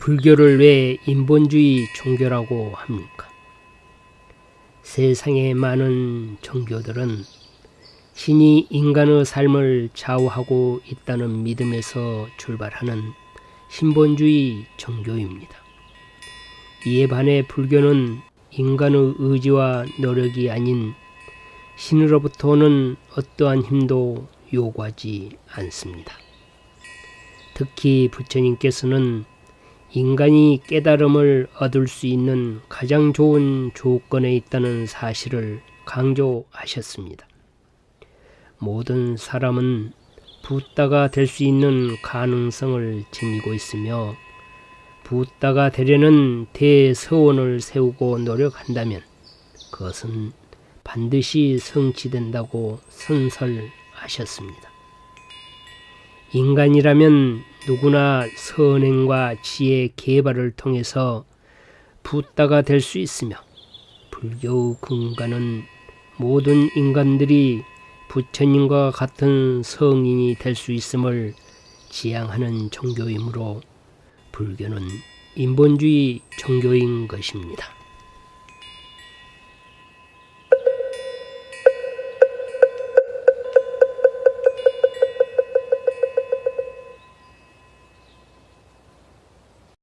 불교를 왜 인본주의 종교라고 합니까? 세상의 많은 종교들은 신이 인간의 삶을 좌우하고 있다는 믿음에서 출발하는 신본주의 종교입니다. 이에 반해 불교는 인간의 의지와 노력이 아닌 신으로부터 오는 어떠한 힘도 요구하지 않습니다. 특히 부처님께서는 인간이 깨달음을 얻을 수 있는 가장 좋은 조건에 있다는 사실을 강조하셨습니다. 모든 사람은 붓다가 될 수 있는 가능성을 지니고 있으며 붓다가 되려는 대서원을 세우고 노력한다면 그것은 반드시 성취된다고 선설하셨습니다. 인간이라면 누구나 선행과 지혜 개발을 통해서 붓다가 될 수 있으며 불교의 근간은 모든 인간들이 부처님과 같은 성인이 될 수 있음을 지향하는 종교이므로 불교는 인본주의 종교인 것입니다.